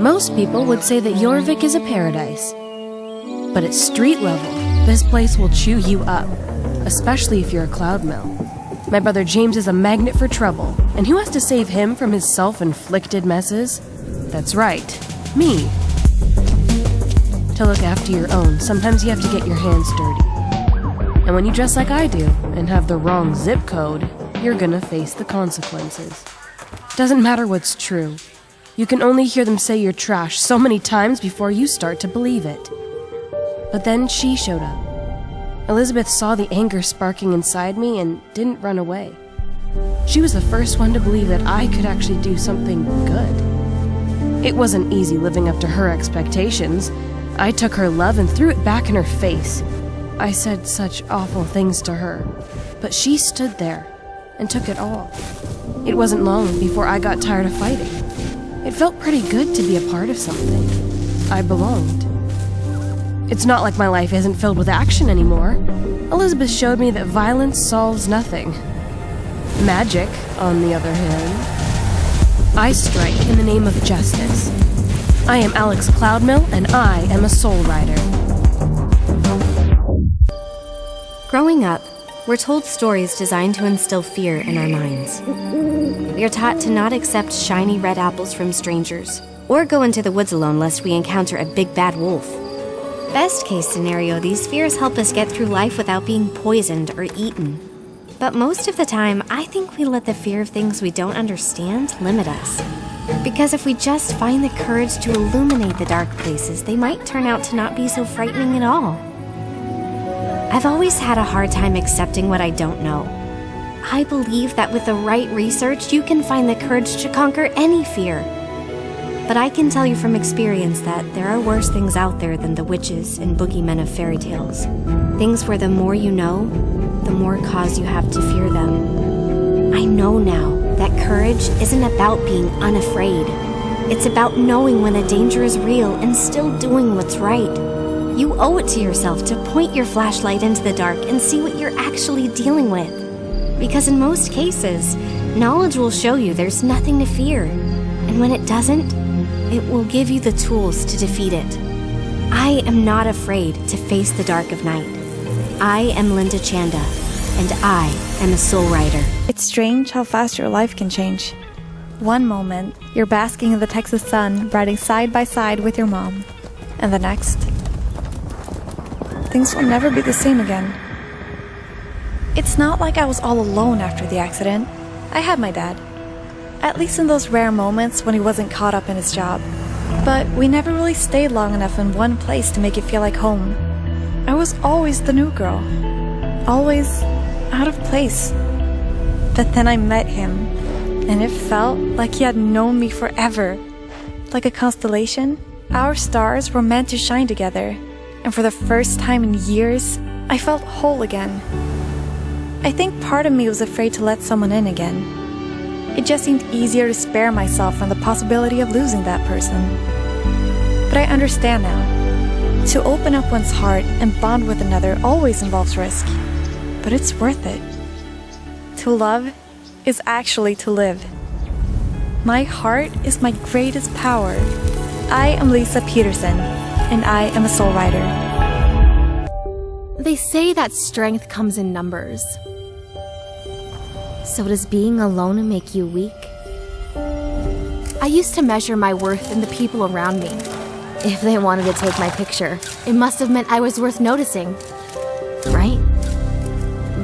Most people would say that Jorvik is a paradise. But at street level, this place will chew you up, especially if you're a Cloudmill. My brother James is a magnet for trouble, and who has to save him from his self-inflicted messes? That's right, me. To look after your own, sometimes you have to get your hands dirty. And when you dress like I do, and have the wrong zip code, you're gonna face the consequences. Doesn't matter what's true. You can only hear them say you're trash so many times before you start to believe it. But then she showed up. Elizabeth saw the anger sparking inside me and didn't run away. She was the first one to believe that I could actually do something good. It wasn't easy living up to her expectations. I took her love and threw it back in her face. I said such awful things to her, but she stood there and took it all. It wasn't long before I got tired of fighting. It felt pretty good to be a part of something. I belonged. It's not like my life isn't filled with action anymore. Elizabeth showed me that violence solves nothing. Magic, on the other hand. I strike in the name of justice. I am Alex Cloudmill, and I am a soul rider. Growing up, we're told stories designed to instill fear in our minds. We are taught to not accept shiny red apples from strangers, or go into the woods alone lest we encounter a big bad wolf. Best case scenario, these fears help us get through life without being poisoned or eaten. But most of the time, I think we let the fear of things we don't understand limit us. Because if we just find the courage to illuminate the dark places, they might turn out to not be so frightening at all. I've always had a hard time accepting what I don't know. I believe that with the right research, you can find the courage to conquer any fear. But I can tell you from experience that there are worse things out there than the witches and boogeymen of fairy tales. Things where the more you know, the more cause you have to fear them. I know now that courage isn't about being unafraid. It's about knowing when a danger is real and still doing what's right. You owe it to yourself to point your flashlight into the dark and see what you're actually dealing with. Because in most cases, knowledge will show you there's nothing to fear. And when it doesn't, it will give you the tools to defeat it. I am not afraid to face the dark of night. I am Linda Chanda, and I am a soul rider. It's strange how fast your life can change. One moment, you're basking in the Texas sun, riding side by side with your mom. And the next, things will never be the same again. It's not like I was all alone after the accident. I had my dad. At least in those rare moments when he wasn't caught up in his job. But we never really stayed long enough in one place to make it feel like home. I was always the new girl. Always out of place. But then I met him, and it felt like he had known me forever. Like a constellation, our stars were meant to shine together and for the first time in years, I felt whole again. I think part of me was afraid to let someone in again. It just seemed easier to spare myself from the possibility of losing that person. But I understand now. To open up one's heart and bond with another always involves risk, but it's worth it. To love is actually to live. My heart is my greatest power. I am Lisa Peterson and I am a soul rider. They say that strength comes in numbers. So does being alone make you weak? I used to measure my worth in the people around me. If they wanted to take my picture, it must have meant I was worth noticing. Right?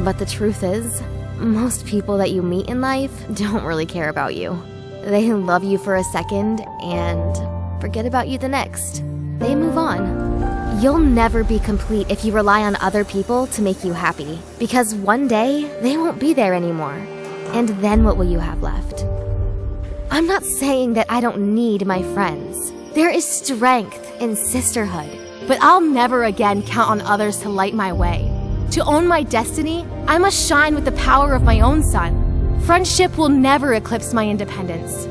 But the truth is, most people that you meet in life don't really care about you. They love you for a second and forget about you the next they move on. You'll never be complete if you rely on other people to make you happy, because one day they won't be there anymore. And then what will you have left? I'm not saying that I don't need my friends. There is strength in sisterhood, but I'll never again count on others to light my way. To own my destiny, I must shine with the power of my own sun. Friendship will never eclipse my independence.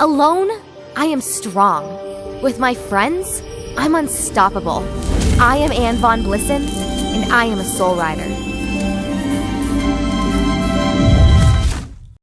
Alone, I am strong. With my friends, I'm unstoppable. I am Anne Von Blissen, and I am a soul rider.